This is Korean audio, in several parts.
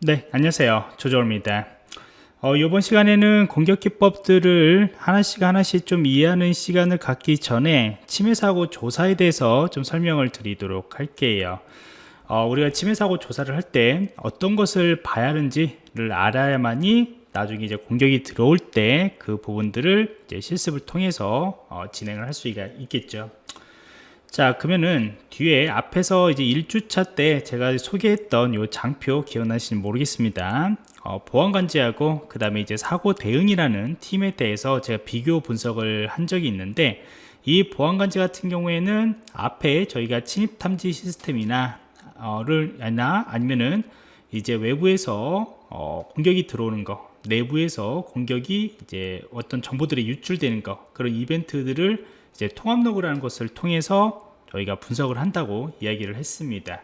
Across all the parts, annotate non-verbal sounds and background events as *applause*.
네 안녕하세요. 조조입니다. 어, 이번 시간에는 공격 기법들을 하나씩 하나씩 좀 이해하는 시간을 갖기 전에 침해 사고 조사에 대해서 좀 설명을 드리도록 할게요. 어, 우리가 침해 사고 조사를 할 때 어떤 것을 봐야 하는지를 알아야만이 나중에 이제 공격이 들어올 때 그 부분들을 이제 실습을 통해서 어, 진행을 할 수가 있겠죠 자 그러면은 뒤에 앞에서 이제 1주차 때 제가 소개했던 요 장표 기억나시는지 모르겠습니다. 어, 보안관제하고 그 다음에 이제 사고 대응이라는 팀에 대해서 제가 비교 분석을 한 적이 있는데 이 보안관제 같은 경우에는 앞에 저희가 침입 탐지 시스템이나 어를 아니면은 이제 외부에서 어, 공격이 들어오는 거 내부에서 공격이 이제 어떤 정보들이 유출되는 거 그런 이벤트들을 이제 통합 로그라는 것을 통해서 저희가 분석을 한다고 이야기를 했습니다.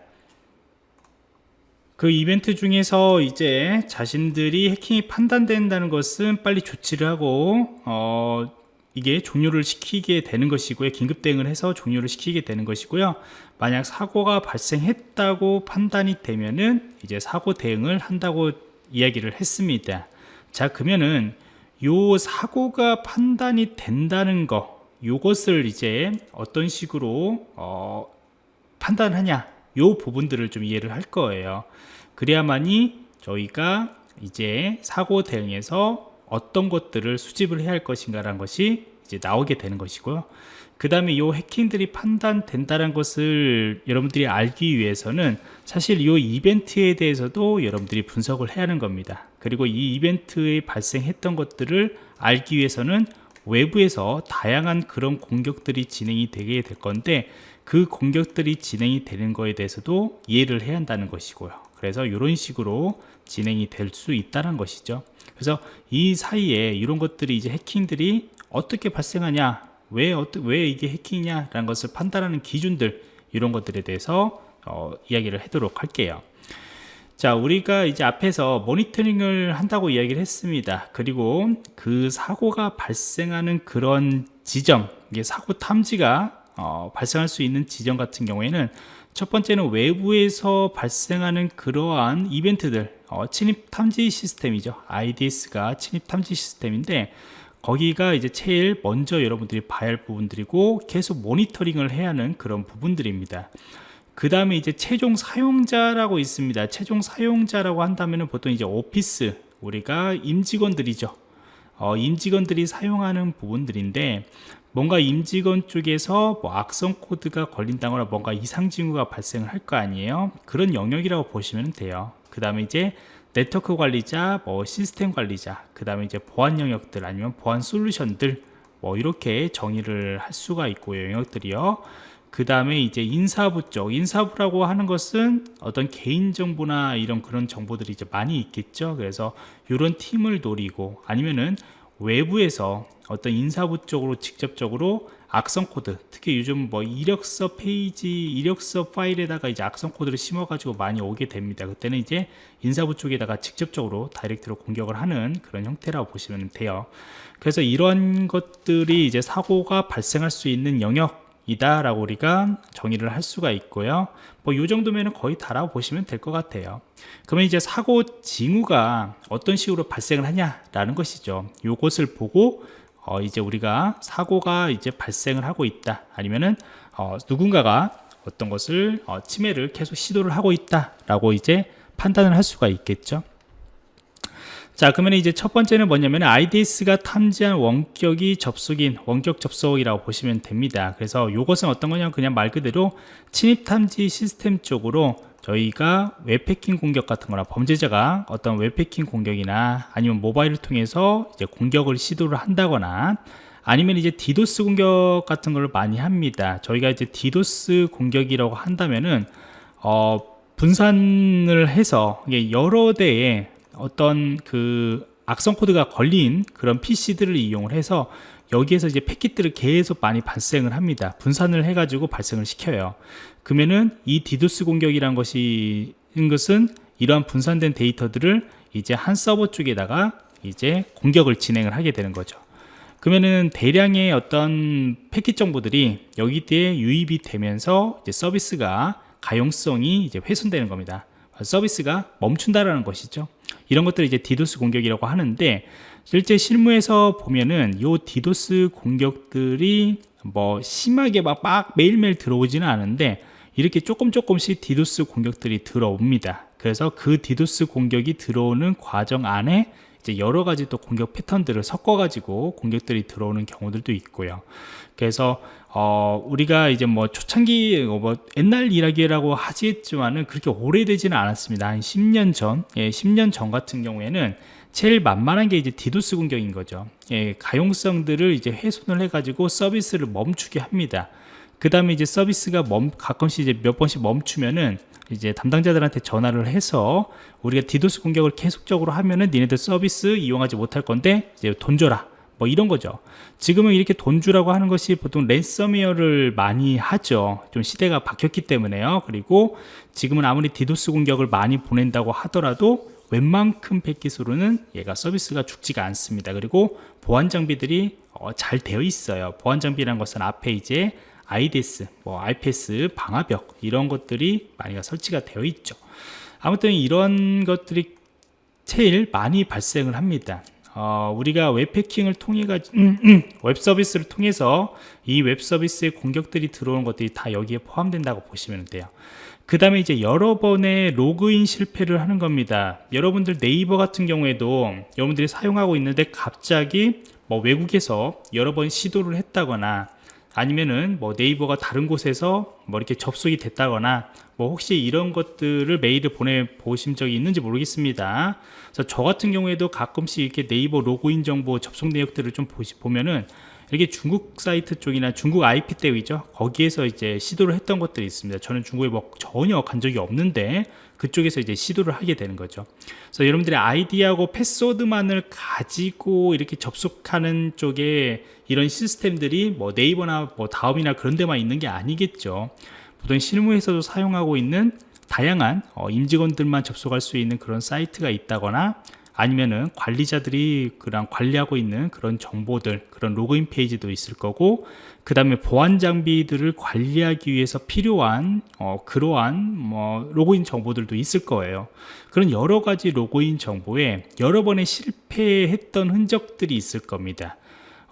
그 이벤트 중에서 이제 자신들이 해킹이 판단된다는 것은 빨리 조치를 하고 어 이게 종료를 시키게 되는 것이고요. 긴급 대응을 해서 종료를 시키게 되는 것이고요. 만약 사고가 발생했다고 판단이 되면은 이제 사고 대응을 한다고 이야기를 했습니다. 자 그러면은 요 사고가 판단이 된다는 거 요것을 이제 어떤 식으로 어, 판단하냐 요 부분들을 좀 이해를 할 거예요. 그래야만이 저희가 이제 사고 대응에서 어떤 것들을 수집을 해야 할 것인가 라는 것이 이제 나오게 되는 것이고요. 그 다음에 이 해킹들이 판단된다는 것을 여러분들이 알기 위해서는 사실 이 이벤트에 대해서도 여러분들이 분석을 해야 하는 겁니다. 그리고 이 이벤트에 발생했던 것들을 알기 위해서는 외부에서 다양한 그런 공격들이 진행이 되게 될 건데 그 공격들이 진행이 되는 거에 대해서도 이해를 해야 한다는 것이고요. 그래서 이런 식으로 진행이 될 수 있다는 것이죠. 그래서 이 사이에 이런 것들이 이제 해킹들이 어떻게 발생하냐 왜, 왜 이게 해킹이냐 라는 것을 판단하는 기준들 이런 것들에 대해서 어, 이야기를 하도록 할게요 자 우리가 이제 앞에서 모니터링을 한다고 이야기를 했습니다. 그리고 그 사고가 발생하는 그런 지점 이게 사고 탐지가 어, 발생할 수 있는 지점 같은 경우에는 첫 번째는 외부에서 발생하는 그러한 이벤트들 어, 침입 탐지 시스템이죠. IDS가 침입 탐지 시스템인데 거기가 이제 제일 먼저 여러분들이 봐야 할 부분들이고 계속 모니터링을 해야 하는 그런 부분들입니다 그 다음에 이제 최종 사용자라고 있습니다. 최종 사용자라고 한다면 보통 이제 오피스 우리가 임직원들이죠. 어, 임직원들이 사용하는 부분들인데 뭔가 임직원 쪽에서 뭐 악성 코드가 걸린다거나 뭔가 이상 징후가 발생을 할 거 아니에요? 그런 영역이라고 보시면 돼요. 그 다음에 이제 네트워크 관리자 뭐 시스템 관리자 그 다음에 이제 보안 영역들 아니면 보안 솔루션들 뭐 이렇게 정의를 할 수가 있고요 영역들이요 그 다음에 이제 인사부 쪽 인사부라고 하는 것은 어떤 개인정보나 이런 그런 정보들이 이제 많이 있겠죠. 그래서 이런 팀을 노리고 아니면은 외부에서 어떤 인사부 쪽으로 직접적으로 악성 코드 특히 요즘 뭐 이력서 페이지 이력서 파일에다가 이제 악성 코드를 심어 가지고 많이 오게 됩니다. 그때는 이제 인사부 쪽에다가 직접적으로 direct로 공격을 하는 그런 형태라고 보시면 돼요. 그래서 이런 것들이 이제 사고가 발생할 수 있는 영역 이다 라고 우리가 정의를 할 수가 있고요. 뭐 이 정도면 거의 다라고 보시면 될 것 같아요. 그러면 이제 사고 징후가 어떤 식으로 발생을 하냐 라는 것이죠. 요것을 보고 어 이제 우리가 사고가 이제 발생을 하고 있다. 아니면은 어 누군가가 어떤 것을 어 침해를 계속 시도를 하고 있다 라고 이제 판단을 할 수가 있겠죠 자 그러면 이제 첫 번째는 뭐냐면 IDS가 탐지한 원격이 접속인 원격 접속이라고 보시면 됩니다. 그래서 이것은 어떤 거냐 그냥 말 그대로 침입 탐지 시스템 쪽으로 저희가 웹해킹 공격 같은 거나 범죄자가 어떤 웹해킹 공격이나 아니면 모바일을 통해서 이제 공격을 시도를 한다거나 아니면 이제 디도스 공격 같은 걸 많이 합니다. 저희가 이제 디도스 공격이라고 한다면은 어 분산을 해서 여러 대의 어떤 그 악성 코드가 걸린 그런 PC들을 이용을 해서 여기에서 이제 패킷들을 계속 많이 발생을 합니다. 분산을 해 가지고 발생을 시켜요. 그러면은 이 디도스 공격이란 것이 것은 이러한 분산된 데이터들을 이제 한 서버 쪽에다가 이제 공격을 진행을 하게 되는 거죠. 그러면은 대량의 어떤 패킷 정보들이 여기에 유입이 되면서 이제 서비스가 가용성이 이제 훼손되는 겁니다. 서비스가 멈춘다라는 것이죠. 이런 것들을 이제 디도스 공격이라고 하는데 실제 실무에서 보면은 요 디도스 공격들이 뭐 심하게 막, 막 매일매일 들어오지는 않은데 이렇게 조금 조금씩 디도스 공격들이 들어옵니다. 그래서 그 디도스 공격이 들어오는 과정 안에 이제 여러 가지 또 공격 패턴들을 섞어 가지고 공격들이 들어오는 경우들도 있고요. 그래서 어 우리가 이제 뭐 초창기 뭐 옛날 이야기라고 하지만은 그렇게 오래되지는 않았습니다. 한 10년 전, 예, 10년 전 같은 경우에는 제일 만만한 게 이제 디도스 공격인 거죠. 예, 가용성들을 이제 훼손을 해가지고 서비스를 멈추게 합니다. 그 다음에 이제 서비스가 멈, 가끔씩 이제 몇 번씩 멈추면은 이제 담당자들한테 전화를 해서 우리가 디도스 공격을 계속적으로 하면은 니네들 서비스 이용하지 못할 건데 이제 돈 줘라. 뭐 이런 거죠. 지금은 이렇게 돈 주라고 하는 것이 보통 랜섬웨어를 많이 하죠. 좀 시대가 바뀌었기 때문에요. 그리고 지금은 아무리 디도스 공격을 많이 보낸다고 하더라도 웬만큼 패킷으로는 얘가 서비스가 죽지가 않습니다. 그리고 보안 장비들이 어, 잘 되어 있어요. 보안 장비라는 것은 앞에 이제 IDS, 뭐 IPS, 방화벽 이런 것들이 많이 설치가 되어 있죠. 아무튼 이런 것들이 제일 많이 발생을 합니다. 어, 우리가 웹해킹을 통해 가 음, 음, 웹 서비스를 통해서 이 웹 서비스의 공격들이 들어오는 것들이 다 여기에 포함된다고 보시면 돼요. 그 다음에 이제 여러 번의 로그인 실패를 하는 겁니다. 여러분들 네이버 같은 경우에도 여러분들이 사용하고 있는데 갑자기 뭐 외국에서 여러 번 시도를 했다거나 아니면은 뭐 네이버가 다른 곳에서 뭐 이렇게 접속이 됐다거나 뭐 혹시 이런 것들을 메일을 보내 보신 적이 있는지 모르겠습니다. 그래서 저 같은 경우에도 가끔씩 이렇게 네이버 로그인 정보 접속 내역들을 좀 보시 보면은 이렇게 중국 사이트 쪽이나 중국 IP 때이죠 거기에서 이제 시도를 했던 것들이 있습니다. 저는 중국에 뭐 전혀 간 적이 없는데 그쪽에서 이제 시도를 하게 되는 거죠. 그래서 여러분들의 아이디하고 패스워드만을 가지고 이렇게 접속하는 쪽에 이런 시스템들이 뭐 네이버나 뭐 다음이나 그런 데만 있는 게 아니겠죠. 보통 실무에서도 사용하고 있는 다양한 어, 임직원들만 접속할 수 있는 그런 사이트가 있다거나 아니면은 관리자들이 그런 관리하고 있는 그런 정보들 그런 로그인 페이지도 있을 거고 그 다음에 보안 장비들을 관리하기 위해서 필요한 어, 그러한 뭐 로그인 정보들도 있을 거예요. 그런 여러 가지 로그인 정보에 여러 번의 실패했던 흔적들이 있을 겁니다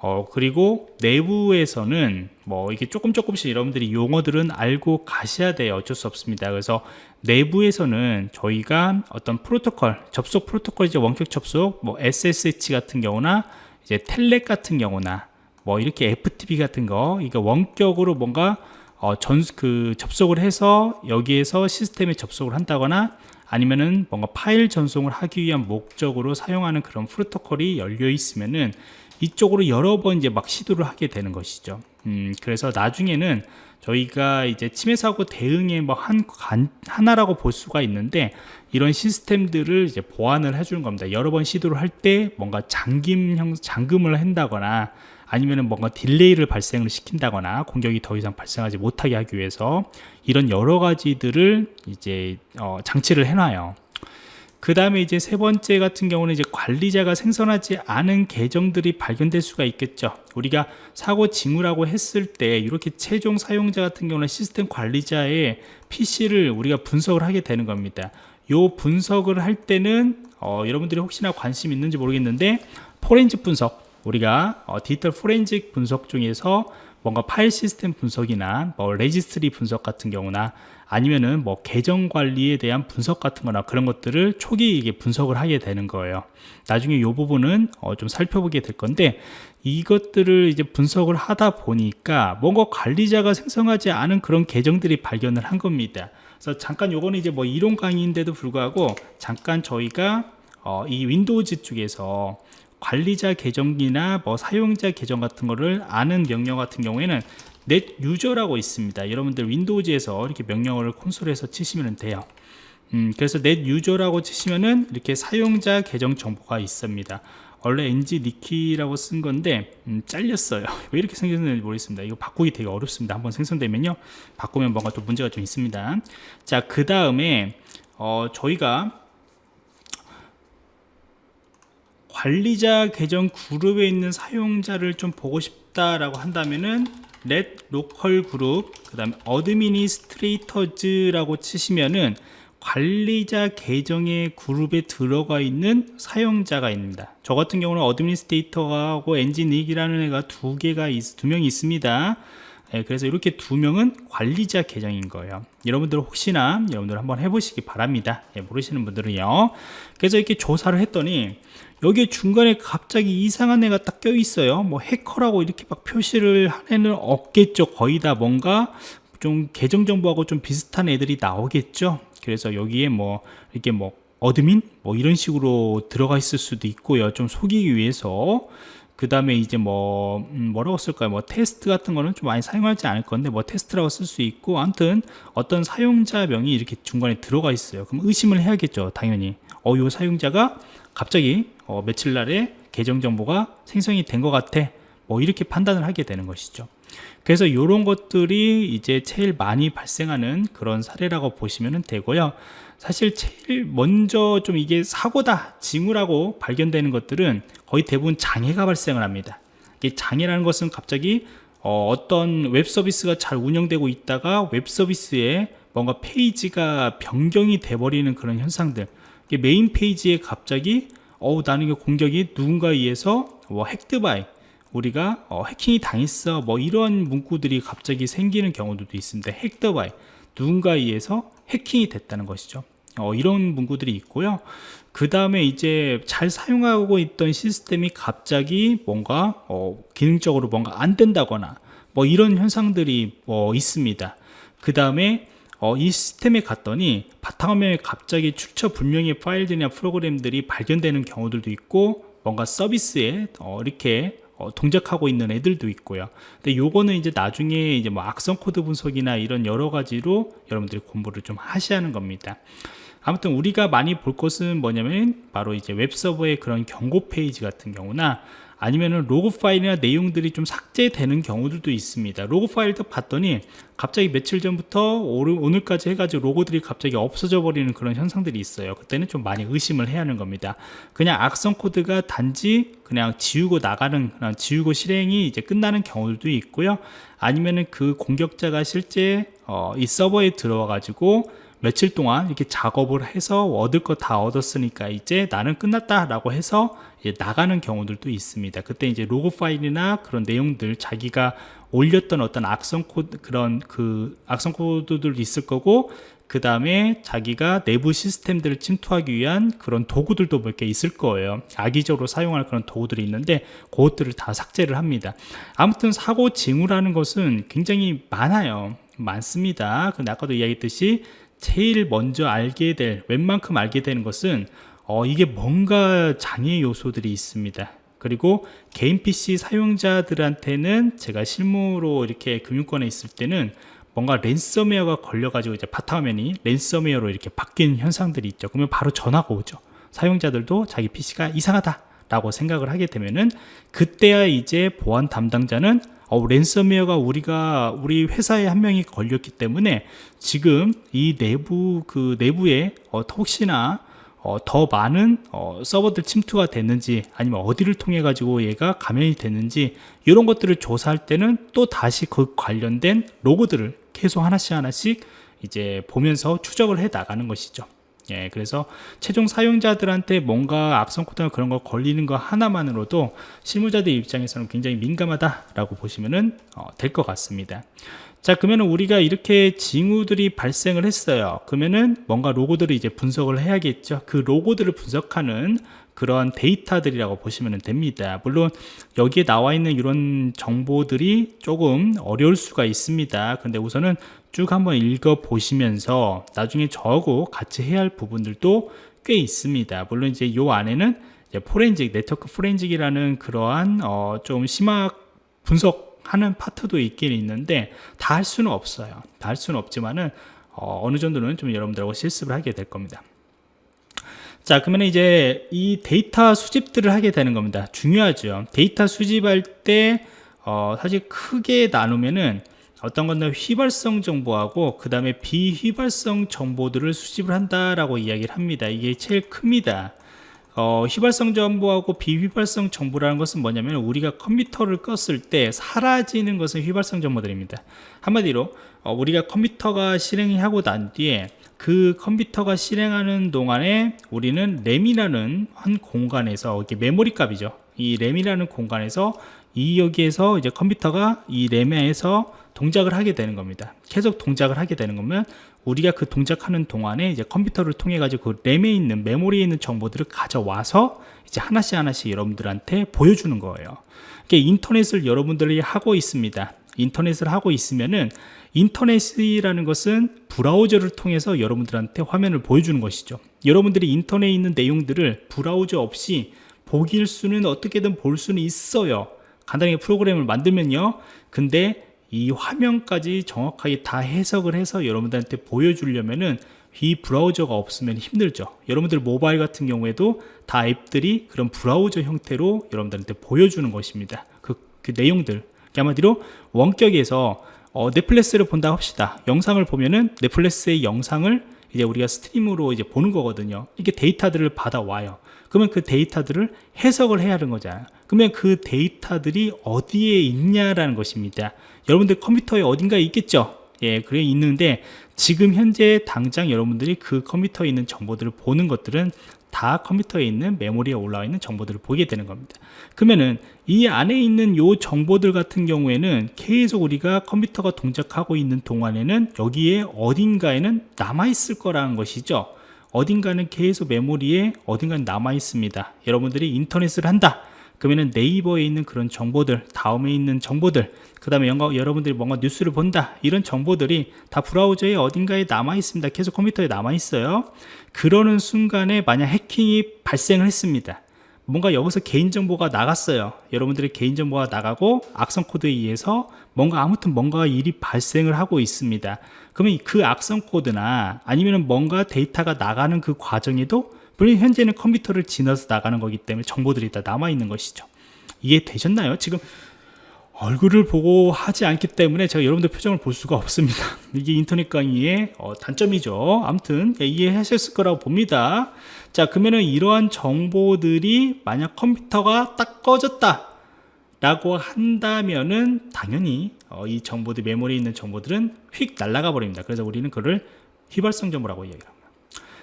어, 그리고 내부에서는 뭐 이게 조금 조금씩 여러분들이 용어들은 알고 가셔야 돼요. 어쩔 수 없습니다. 그래서 내부에서는 저희가 어떤 프로토콜, 접속 프로토콜 이제 원격 접속, 뭐 SSH 같은 경우나 이제 텔렉 같은 경우나 뭐 이렇게 FTP 같은 거, 이거 원격으로 뭔가 어, 전, 그 접속을 해서 여기에서 시스템에 접속을 한다거나 아니면은 뭔가 파일 전송을 하기 위한 목적으로 사용하는 그런 프로토콜이 열려 있으면은 이쪽으로 여러 번 이제 막 시도를 하게 되는 것이죠. 음, 그래서 나중에는 저희가 이제 침해 사고 대응의 뭐 한 하나라고 볼 수가 있는데 이런 시스템들을 이제 보완을 해주는 겁니다. 여러 번 시도를 할 때 뭔가 잠김 형 잠금을 한다거나 아니면은 뭔가 딜레이를 발생을 시킨다거나 공격이 더 이상 발생하지 못하게 하기 위해서 이런 여러 가지들을 이제 어, 장치를 해놔요. 그 다음에 이제 세 번째 같은 경우는 이제 관리자가 생성하지 않은 계정들이 발견될 수가 있겠죠. 우리가 사고 징후라고 했을 때 이렇게 최종 사용자 같은 경우는 시스템 관리자의 PC를 우리가 분석을 하게 되는 겁니다. 요 분석을 할 때는 어, 여러분들이 혹시나 관심 있는지 모르겠는데 포렌식 분석 우리가 어, 디지털 포렌식 분석 중에서 뭔가 파일 시스템 분석이나 뭐 registry 분석 같은 경우나 아니면은 뭐 계정 관리에 대한 분석 같은 거나 그런 것들을 초기 이게 분석을 하게 되는 거예요. 나중에 이 부분은 어 좀 살펴보게 될 건데 이것들을 이제 분석을 하다 보니까 뭔가 관리자가 생성하지 않은 그런 계정들이 발견을 한 겁니다. 그래서 잠깐 요거는 이제 뭐 이론 강의인데도 불구하고 잠깐 저희가 어, 이 Windows 쪽에서 관리자 계정이나 뭐 사용자 계정 같은 거를 아는 명령 같은 경우에는 net user라고 있습니다. 여러분들 Windows에서 이렇게 명령어를 콘솔에서 치시면 돼요. 음, 그래서 넷 유저라고 치시면은 이렇게 사용자 계정 정보가 있습니다. 원래 NG 니키라고 쓴 건데 음, 잘렸어요. *laughs* 왜 이렇게 생겼는지 모르겠습니다. 이거 바꾸기 되게 어렵습니다. 한번 생성되면요. 바꾸면 뭔가 또 문제가 좀 있습니다. 자, 그 다음에 어, 저희가 관리자 계정 그룹에 있는 사용자를 좀 보고 싶 다라고 한다면은 let local group 그 다음에 administrators라고 치시면은 관리자 계정의 그룹에 들어가 있는 사용자가 있습니다. 저 같은 경우는 administrator하고 엔지닉이라는 애가 두 개가 있, 두 명이 있습니다. 예, 그래서 이렇게 두 명은 관리자 계정인 거예요. 여러분들 혹시나 여러분들 한번 해보시기 바랍니다. 예, 모르시는 분들은요. 그래서 이렇게 조사를 했더니 여기 중간에 갑자기 이상한 애가 딱 껴 있어요. 뭐 해커라고 이렇게 막 표시를 한 애는 없겠죠. 거의 다 뭔가 좀 계정 정보하고 좀 비슷한 애들이 나오겠죠. 그래서 여기에 뭐 이렇게 뭐 admin 뭐 이런 식으로 들어가 있을 수도 있고요. 좀 속이기 위해서 그 다음에 이제 뭐 음, 뭐라고 쓸까요? 뭐 테스트 같은 거는 좀 많이 사용하지 않을 건데 뭐 테스트라고 쓸 수 있고 아무튼 어떤 사용자명이 이렇게 중간에 들어가 있어요. 그럼 의심을 해야겠죠 당연히. 어요 사용자가 갑자기 어, 며칠 날에 계정 정보가 생성이 된 것 같아. 뭐 이렇게 판단을 하게 되는 것이죠. 그래서 이런 것들이 이제 제일 많이 발생하는 그런 사례라고 보시면 되고요 사실 제일 먼저 좀 이게 사고다 징후라고 발견되는 것들은 거의 대부분 장애가 발생을 합니다. 이게 장애라는 것은 갑자기 어, 떤 웹서비스가 잘 운영되고 있다가 웹서비스에 뭔가 페이지가 변경이 돼버리는 그런 현상들. 메인 페이지에 갑자기 어 나는 이 공격이 누군가에 의해서 뭐 핵드바이 우리가 어, 해킹이 당했어 뭐 이런 문구들이 갑자기 생기는 경우도 있습니다. 핵드바이 누군가에 의해서 해킹이 됐다는 것이죠. 어, 이런 문구들이 있고요. 그 다음에 이제 잘 사용하고 있던 시스템이 갑자기 뭔가 어, 기능적으로 뭔가 안 된다거나 뭐 이런 현상들이 뭐 있습니다. 그 다음에 어, 이 시스템에 갔더니 바탕화면에 갑자기 출처 불명의 파일들이나 프로그램들이 발견되는 경우들도 있고 뭔가 서비스에 어, 이렇게 어, 동작하고 있는 애들도 있고요. 근데 요거는 이제 나중에 이제 뭐 악성 코드 분석이나 이런 여러 가지로 여러분들이 공부를 좀 하셔야 하는 겁니다. 아무튼 우리가 많이 볼 것은 뭐냐면 바로 이제 웹서버의 그런 경고 페이지 같은 경우나 아니면은 로그 파일이나 내용들이 좀 삭제되는 경우들도 있습니다. 로그 파일도 봤더니 갑자기 며칠 전부터 오늘까지 해가지고 로그들이 갑자기 없어져 버리는 그런 현상들이 있어요. 그때는 좀 많이 의심을 해야 하는 겁니다. 그냥 악성 코드가 단지 그냥 지우고 나가는 그냥 지우고 실행이 이제 끝나는 경우들도 있고요. 아니면은 그 공격자가 실제 어, 이 서버에 들어와 가지고 며칠 동안 이렇게 작업을 해서 얻을 거 다 얻었으니까 이제 나는 끝났다 라고 해서 나가는 경우들도 있습니다. 그때 이제 로그 파일이나 그런 내용들 자기가 올렸던 어떤 악성 코드 그런 그 악성 코드들도 있을 거고 그 다음에 자기가 내부 시스템들을 침투하기 위한 그런 도구들도 몇 개 있을 거예요. 악의적으로 사용할 그런 도구들이 있는데 그것들을 다 삭제를 합니다. 아무튼 사고 징후라는 것은 굉장히 많아요. 많습니다. 근데 아까도 이야기했듯이 제일 먼저 알게 될 웬만큼 알게 되는 것은 어, 이게 뭔가 장애 요소들이 있습니다. 그리고 개인 PC 사용자들한테는 제가 실무로 이렇게 금융권에 있을 때는 뭔가 랜섬웨어가 걸려가지고 이제 바탕화면이 랜섬웨어로 이렇게 바뀐 현상들이 있죠. 그러면 바로 전화가 오죠. 사용자들도 자기 PC가 이상하다 라고 생각을 하게 되면은 그때야 이제 보안 담당자는 어, 랜섬웨어가 우리가 우리 회사에 한 명이 걸렸기 때문에 지금 이 내부 그 내부에 어, 혹시나 어, 더 많은 어, 서버들 침투가 됐는지 아니면 어디를 통해 가지고 얘가 감염이 됐는지 이런 것들을 조사할 때는 또 다시 그 관련된 로고들을 계속 하나씩 하나씩 이제 보면서 추적을 해 나가는 것이죠 예, 그래서 최종 사용자들한테 뭔가 악성 코드나 그런 거 걸리는 거 하나만으로도 실무자들 입장에서는 굉장히 민감하다라고 보시면 어, 될것 같습니다. 자 그러면 우리가 이렇게 징후들이 발생을 했어요 그러면은 뭔가 로고들을 이제 분석을 해야겠죠 그 로고들을 분석하는 그런 데이터들이라고 보시면 됩니다. 물론 여기에 나와 있는 이런 정보들이 조금 어려울 수가 있습니다. 근데 우선은 쭉 한번 읽어 보시면서 나중에 저하고 같이 해야 할 부분들도 꽤 있습니다. 물론 이제 요 안에는 이제 포렌직 네트워크 forensic이라는 그러한 어, 좀 심화 분석 하는 파트도 있긴 있는데 다 할 수는 없어요. 다 할 수는 없지만은 어, 어느 정도는 좀 여러분들하고 실습을 하게 될 겁니다 자 그러면 이제 이 데이터 수집들을 하게 되는 겁니다 중요하죠 데이터 수집할 때 어, 사실 크게 나누면은 어떤 건데 휘발성 정보하고 그 다음에 비휘발성 정보들을 수집을 한다라고 이야기를 합니다. 이게 제일 큽니다. 어, 휘발성 정보하고 비휘발성 정보라는 것은 뭐냐면 우리가 컴퓨터를 껐을 때 사라지는 것은 휘발성 정보들입니다. 한마디로 어, 우리가 컴퓨터가 실행하고 난 뒤에 그 컴퓨터가 실행하는 동안에 우리는 램이라는 한 공간에서 이렇게 메모리 값이죠. 이 램이라는 공간에서 이 여기에서 이제 컴퓨터가 이 램에서 동작을 하게 되는 겁니다. 계속 동작을 하게 되는 거면 우리가 그 동작하는 동안에 이제 컴퓨터를 통해 가지고 그 램에 있는 메모리에 있는 정보들을 가져와서 이제 하나씩 하나씩 여러분들한테 보여주는 거예요. 이게 인터넷을 여러분들이 하고 있습니다. 인터넷을 하고 있으면은 인터넷이라는 것은 브라우저를 통해서 여러분들한테 화면을 보여주는 것이죠. 여러분들이 인터넷에 있는 내용들을 브라우저 없이 보길 수는 어떻게든 볼 수는 있어요. 간단하게 프로그램을 만들면요. 근데 이 화면까지 정확하게 다 해석을 해서 여러분들한테 보여주려면은 이 브라우저가 없으면 힘들죠. 여러분들 모바일 같은 경우에도 다 앱들이 그런 브라우저 형태로 여러분들한테 보여주는 것입니다. 그, 그 내용들. 한마디로 원격에서 어, 넷플릭스를 본다 합시다. 영상을 보면은 넷플릭스의 영상을 이제 우리가 stream으로 이제 보는 거거든요. 이게 데이터들을 받아와요. 그러면 그 데이터들을 해석을 해야 하는 거잖아요. 그러면 그 데이터들이 어디에 있냐라는 것입니다. 여러분들 컴퓨터에 어딘가에 있겠죠? 예, 그래 있는데 지금 현재 당장 여러분들이 그 컴퓨터에 있는 정보들을 보는 것들은 다 컴퓨터에 있는 메모리에 올라와 있는 정보들을 보게 되는 겁니다. 그러면은 이 안에 있는 요 정보들 같은 경우에는 계속 우리가 컴퓨터가 동작하고 있는 동안에는 여기에 어딘가에는 남아 있을 거라는 것이죠. 어딘가는 계속 메모리에 어딘가는 남아 있습니다. 여러분들이 인터넷을 한다. 그러면은 네이버에 있는 그런 정보들, 다음에 있는 정보들, 그 다음에 여러분들이 뭔가 뉴스를 본다. 이런 정보들이 다 브라우저에 어딘가에 남아 있습니다. 계속 컴퓨터에 남아 있어요. 그러는 순간에 만약 해킹이 발생을 했습니다. 뭔가 여기서 개인정보가 나갔어요. 여러분들의 개인정보가 나가고 악성 코드에 의해서 뭔가 아무튼 뭔가 일이 발생을 하고 있습니다. 그러면 그 악성 코드나 아니면 뭔가 데이터가 나가는 그 과정에도 물론 현재는 컴퓨터를 지나서 나가는 거기 때문에 정보들이 다 남아 있는 것이죠. 이해 되셨나요? 지금 얼굴을 보고 하지 않기 때문에 제가 여러분들 표정을 볼 수가 없습니다. *laughs* 이게 인터넷 강의의 어, 단점이죠. 아무튼 예, 이해하셨을 거라고 봅니다. 자, 그러면은 이러한 정보들이 만약 컴퓨터가 딱 꺼졌다. 라고 한다면은 당연히 어, 이 정보들 메모리에 있는 정보들은 휙 날아가 버립니다. 그래서 우리는 그를 휘발성 정보라고 얘기합니다.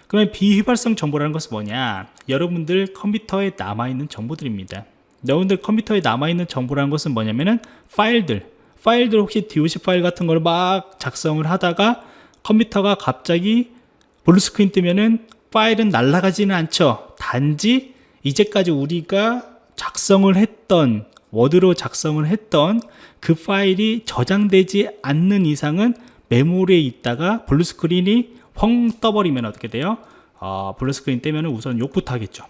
그러면 비휘발성 정보라는 것은 뭐냐? 여러분들 컴퓨터에 남아있는 정보들입니다. 여러분들 컴퓨터에 남아있는 정보라는 것은 뭐냐면은 파일들, 파일들 혹시 DOC 파일 같은 걸 막 작성을 하다가 컴퓨터가 갑자기 blue screen 뜨면은 파일은 날아가지는 않죠. 단지 이제까지 우리가 작성을 했던 워드로 작성을 했던 그 파일이 저장되지 않는 이상은 메모리에 있다가 blue screen이 펑 떠버리면 어떻게 돼요? 어, blue screen 뜨면 우선 욕부터 하겠죠.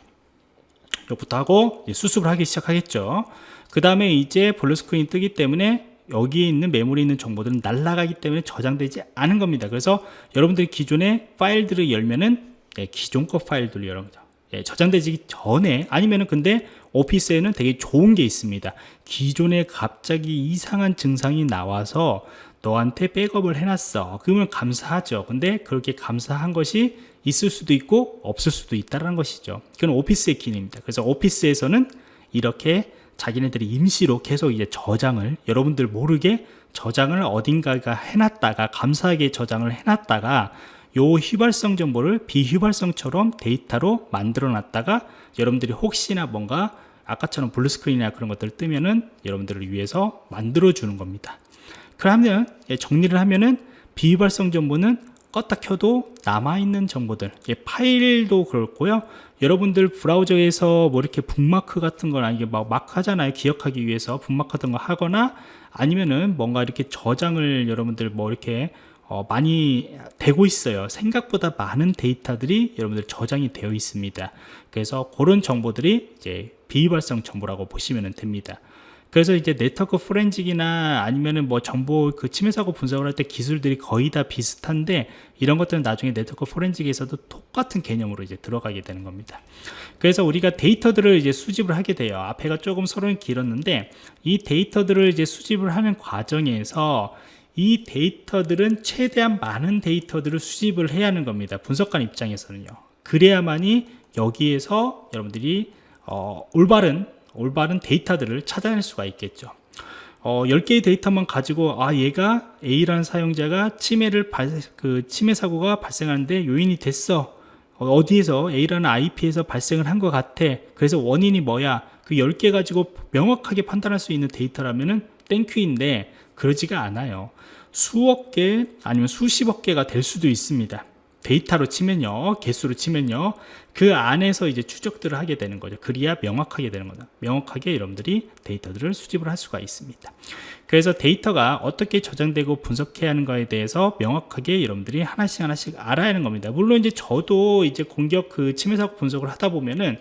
욕부터 하고 수습을 하기 시작하겠죠. 그 다음에 이제 blue screen이 뜨기 때문에 여기에 있는 메모리에 있는 정보들은 날아가기 때문에 저장되지 않은 겁니다. 그래서 여러분들이 기존의 파일들을 열면은 예, 기존 거 파일들을 거죠. 예, 저장되기 전에 아니면은 근데 오피스에는 되게 좋은 게 있습니다. 기존에 갑자기 이상한 증상이 나와서 너한테 백업을 해놨어. 그러면 감사하죠. 근데 그렇게 감사한 것이 있을 수도 있고 없을 수도 있다는 것이죠. 그건 오피스의 기능입니다. 그래서 오피스에서는 이렇게 자기네들이 임시로 계속 이제 저장을 여러분들 모르게 저장을 어딘가가 해놨다가 감사하게 저장을 해놨다가 요 휘발성 정보를 비휘발성처럼 데이터로 만들어 놨다가 여러분들이 혹시나 뭔가 아까처럼 blue screen이나 그런 것들 뜨면은 여러분들을 위해서 만들어 주는 겁니다. 그러면 예, 정리를 하면은 비휘발성 정보는 껐다 켜도 남아있는 정보들 예, 파일도 그렇고요. 여러분들 브라우저에서 뭐 이렇게 북마크 같은 거나 이게 막 마크 하잖아요. 기억하기 위해서 북마크 같은 거 하거나 아니면은 뭔가 이렇게 저장을 여러분들 뭐 이렇게 어, 많이 되고 있어요. 생각보다 많은 데이터들이 여러분들 저장이 되어 있습니다. 그래서 그런 정보들이 이제 비휘발성 정보라고 보시면 됩니다 그래서 이제 네트워크 forensic이나 아니면은 뭐 정보 그 침해 사고 분석을 할 때 기술들이 거의 다 비슷한데 이런 것들은 나중에 네트워크 forensic에서도 똑같은 개념으로 이제 들어가게 되는 겁니다. 그래서 우리가 데이터들을 이제 수집을 하게 돼요. 앞에가 조금 서론이 길었는데 이 데이터들을 이제 수집을 하는 과정에서 이 데이터들은 최대한 많은 데이터들을 수집을 해야 하는 겁니다. 분석관 입장에서는요. 그래야만이 여기에서 여러분들이 어, 올바른 올바른 데이터들을 찾아낼 수가 있겠죠. 어, 10개의 데이터만 가지고 아 얘가 A라는 사용자가 침해를 발, 그 침해 사고가 발생하는데 요인이 됐어. 어, 어디에서 A라는 IP에서 발생을 한 것 같아. 그래서 원인이 뭐야? 그 10개 가지고 명확하게 판단할 수 있는 데이터라면 은 thank you인데 그러지가 않아요. 수억 개 아니면 수십억 개가 될 수도 있습니다. 데이터로 치면요. 개수로 치면요 그 안에서 이제 추적들을 하게 되는 거죠. 그래야 명확하게 되는 거다. 명확하게 여러분들이 데이터들을 수집을 할 수가 있습니다. 그래서 데이터가 어떻게 저장되고 분석해야 하는가에 대해서 명확하게 여러분들이 하나씩 하나씩 알아야 하는 겁니다. 물론 이제 저도 이제 공격 그 침해 사고 분석을 하다 보면은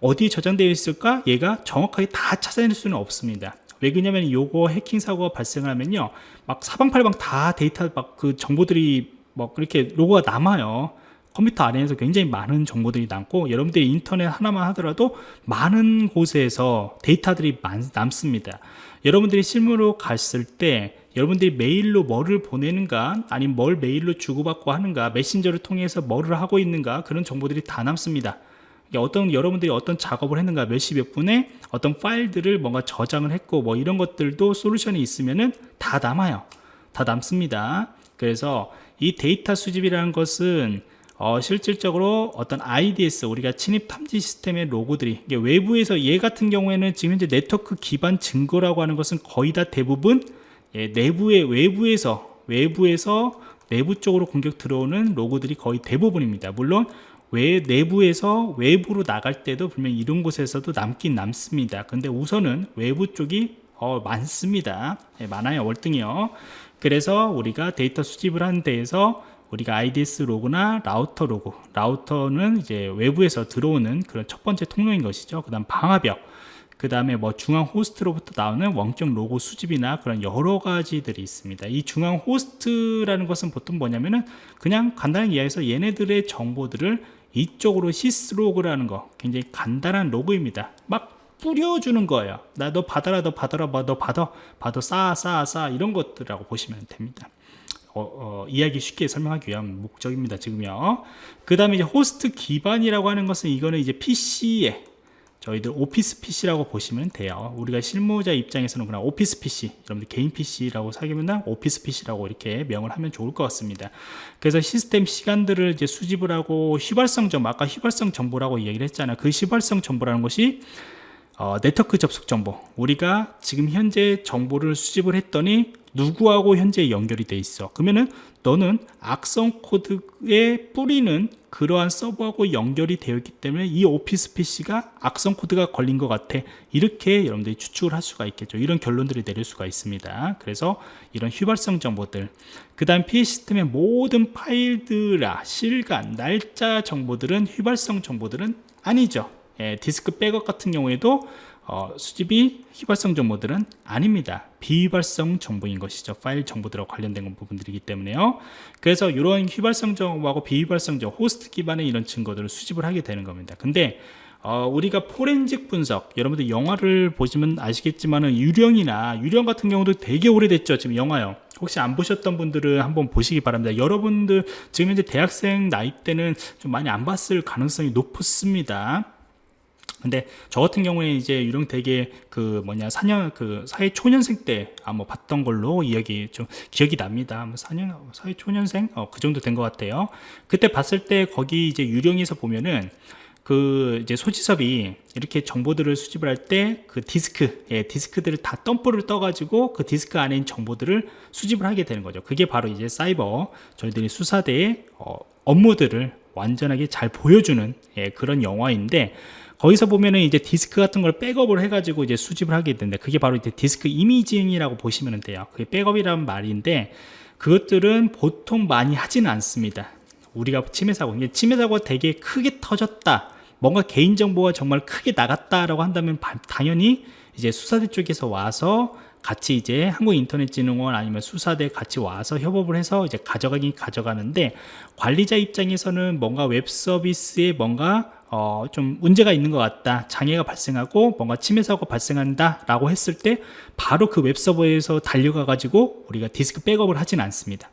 어디 저장되어 있을까? 얘가 정확하게 다 찾아낼 수는 없습니다. 왜 그러냐면 요거 해킹 사고가 발생하면요. 막 사방팔방 다 데이터 막 그 정보들이 뭐 그렇게 로그가 남아요 컴퓨터 안에서 굉장히 많은 정보들이 남고 여러분들이 인터넷 하나만 하더라도 많은 곳에서 데이터들이 많, 남습니다. 여러분들이 실무로 갔을 때 여러분들이 메일로 뭐를 보내는가 아니면 뭘 메일로 주고받고 하는가 메신저를 통해서 뭐를 하고 있는가 그런 정보들이 다 남습니다. 어떤 여러분들이 어떤 작업을 했는가 몇 시 몇 분에 어떤 파일들을 뭔가 저장을 했고 뭐 이런 것들도 솔루션이 있으면은 다 남아요. 다 남습니다. 그래서 이 데이터 수집이라는 것은 어, 실질적으로 어떤 IDS 우리가 침입 탐지 시스템의 로고들이 외부에서 얘 같은 경우에는 지금 현재 네트워크 기반 증거라고 하는 것은 거의 다 대부분 예, 내부의 외부에서 외부에서 내부 쪽으로 공격 들어오는 로고들이 거의 대부분입니다. 물론 외 내부에서 외부로 나갈 때도 분명 이런 곳에서도 남긴 남습니다. 근데 우선은 외부 쪽이 어, 많습니다. 예, 많아요. 월등이요. 그래서 우리가 데이터 수집을 하는 데에서 우리가 IDS 로그나 라우터 로그 라우터는 이제 외부에서 들어오는 그런 첫 번째 통로인 것이죠. 그 다음 방화벽 그 다음에 뭐 중앙 호스트로부터 나오는 원격 로그 수집이나 그런 여러 가지들이 있습니다. 이 중앙 호스트라는 것은 보통 뭐냐면은 그냥 간단하게 이해해서 얘네들의 정보들을 이쪽으로 syslog라는 거 굉장히 간단한 로그입니다. 막 뿌려주는 거예요. 나 너 받아라 너 받아라 뭐, 너 받아 받아 쌓아 쌓아 쌓아 이런 것들이라고 보시면 됩니다 어, 어, 이야기 쉽게 설명하기 위한 목적입니다 지금요. 그 다음에 이제 호스트 기반이라고 하는 것은 이거는 이제 PC에 저희들 오피스 PC라고 보시면 돼요. 우리가 실무자 입장에서는 그냥 오피스 PC 여러분들 개인 PC라고 사귀면 오피스 PC라고 이렇게 명을 하면 좋을 것 같습니다. 그래서 시스템 시간들을 이제 수집을 하고 휘발성 정보 아까 휘발성 정보라고 이야기를 했잖아요. 그 휘발성 정보라는 것이 어, 네트워크 접속 정보. 우리가 지금 현재 정보를 수집을 했더니 누구하고 현재 연결이 돼 있어. 그러면은 너는 악성 코드에 뿌리는 그러한 서버하고 연결이 되어 있기 때문에 이 오피스 PC가 악성 코드가 걸린 것 같아. 이렇게 여러분들이 추측을 할 수가 있겠죠. 이런 결론들이 내릴 수가 있습니다. 그래서 이런 휘발성 정보들. 그 다음 PC 시스템의 모든 파일들의 시간 날짜 정보들은 휘발성 정보들은 아니죠. 예, 디스크 백업 같은 경우에도 어, 수집이 휘발성 정보들은 아닙니다. 비휘발성 정보인 것이죠. 파일 정보들과 관련된 부분들이기 때문에요. 그래서 이런 휘발성 정보하고 비휘발성 정보 호스트 기반의 이런 증거들을 수집을 하게 되는 겁니다. 근데 어, 우리가 포렌식 분석 여러분들 영화를 보시면 아시겠지만 유령이나 유령 같은 경우도 되게 오래됐죠 지금 영화요. 혹시 안 보셨던 분들은 한번 보시기 바랍니다. 여러분들 지금 현재 대학생 나이 때는 좀 많이 안 봤을 가능성이 높습니다 근데 저 같은 경우에 이제 유령 되게 그 뭐냐 4년 그 사회 초년생 때 아마 봤던 걸로 이야기 좀 기억이 납니다. 4년 뭐 사회 초년생 어, 그 정도 된 것 같아요. 그때 봤을 때 거기 이제 유령에서 보면은 그 이제 소지섭이 이렇게 정보들을 수집을 할 때 그 디스크, 예, 디스크들을 다 덤프를 떠가지고 그 디스크 안에 있는 정보들을 수집을 하게 되는 거죠. 그게 바로 이제 사이버 저희들이 수사대의 어, 업무들을 완전하게 잘 보여주는 예, 그런 영화인데 거기서 보면은 이제 디스크 같은 걸 백업을 해가지고 이제 수집을 하게 되는데 그게 바로 이제 디스크 이미징이라고 보시면 돼요. 그게 백업이라는 말인데 그것들은 보통 많이 하지는 않습니다. 우리가 침해 사고, 침해 사고가 되게 크게 터졌다. 뭔가 개인정보가 정말 크게 나갔다라고 한다면 당연히 이제 수사대 쪽에서 와서 같이 이제 한국인터넷진흥원 아니면 수사대 같이 와서 협업을 해서 이제 가져가긴 가져가는데 관리자 입장에서는 뭔가 웹 서비스에 뭔가 어, 좀 문제가 있는 것 같다. 장애가 발생하고 뭔가 침해 사고가 발생한다 라고 했을 때 바로 그 웹서버에서 달려가 가지고 우리가 디스크 백업을 하진 않습니다.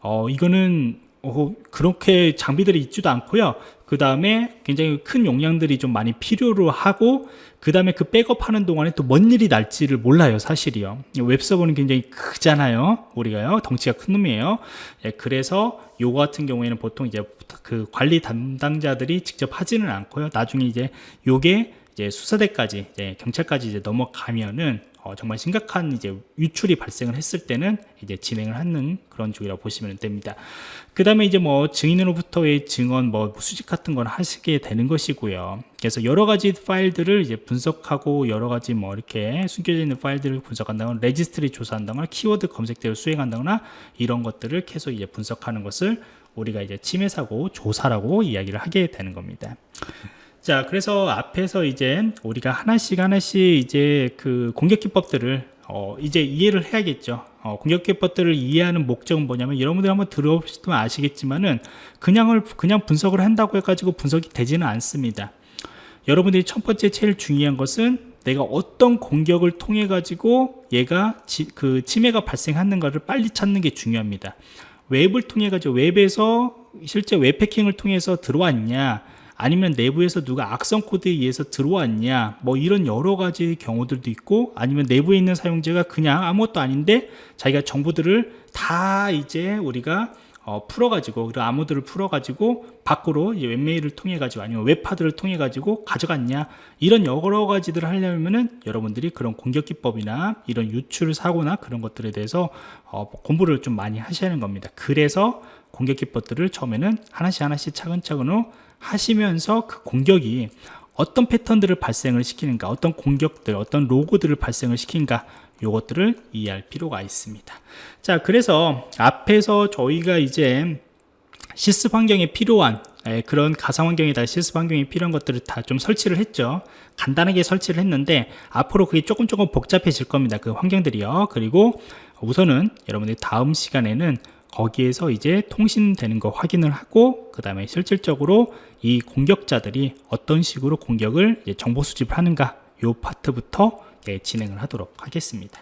어, 이거는 어, 그렇게 장비들이 있지도 않고요. 그 다음에 굉장히 큰 용량들이 좀 많이 필요로 하고 그 다음에 그 백업하는 동안에 또 뭔 일이 날지를 몰라요 사실이요. 웹서버는 굉장히 크잖아요 우리가요. 덩치가 큰 놈이에요. 예, 그래서 요거 같은 경우에는 보통 이제 그 관리 담당자들이 직접 하지는 않고요. 나중에 이제 요게 이제 수사대까지 이제 경찰까지 이제 넘어가면은 어, 정말 심각한 이제 유출이 발생을 했을 때는 이제 진행을 하는 그런 쪽이라고 보시면 됩니다. 그 다음에 이제 뭐 증인으로부터의 증언 뭐 수집 같은 건 하시게 되는 것이고요. 그래서 여러 가지 파일들을 이제 분석하고 여러 가지 뭐 이렇게 숨겨져 있는 파일들을 분석한다거나 registry 조사한다거나 키워드 검색들을 수행한다거나 이런 것들을 계속 이제 분석하는 것을 우리가 이제 침해 사고 조사라고 이야기를 하게 되는 겁니다. 자, 그래서 앞에서 이제 우리가 하나씩 하나씩 이제 그 공격 기법들을 어, 이제 이해를 해야겠죠. 어, 공격 기법들을 이해하는 목적은 뭐냐면 여러분들 한번 들어보시면 아시겠지만은 그냥을 그냥 분석을 한다고 해가지고 분석이 되지는 않습니다. 여러분들이 첫 번째 제일 중요한 것은 내가 어떤 공격을 통해 가지고 얘가 지, 그 침해가 발생하는가를 빨리 찾는 게 중요합니다. 웹을 통해 가지고 웹에서 실제 웹 해킹을 통해서 들어왔냐 아니면 내부에서 누가 악성 코드에 의해서 들어왔냐 뭐 이런 여러 가지 경우들도 있고 아니면 내부에 있는 사용자가 그냥 아무것도 아닌데 자기가 정보들을 다 이제 우리가 어, 풀어가지고 그 암호들을 풀어가지고 밖으로 웹메일을 통해 가지고 아니면 웹하드를 통해 가지고 가져갔냐 이런 여러 가지들을 하려면은 여러분들이 그런 공격 기법이나 이런 유출 사고나 그런 것들에 대해서 어, 공부를 좀 많이 하셔야 하는 겁니다. 그래서 공격 기법들을 처음에는 하나씩 하나씩 차근차근으로 하시면서 그 공격이 어떤 패턴들을 발생을 시키는가 어떤 공격들 어떤 로고들을 발생을 시킨가 요것들을 이해할 필요가 있습니다. 자 그래서 앞에서 저희가 이제 실습 환경에 필요한 예, 그런 가상 환경에다 실습 환경에 필요한 것들을 다 좀 설치를 했죠. 간단하게 설치를 했는데 앞으로 그게 조금 조금 복잡해질 겁니다 그 환경들이요. 그리고 우선은 여러분들이 다음 시간에는 거기에서 이제 통신되는 거 확인을 하고 그 다음에 실질적으로 이 공격자들이 어떤 식으로 공격을 정보 수집을 하는가 요 파트부터 진행을 하도록 하겠습니다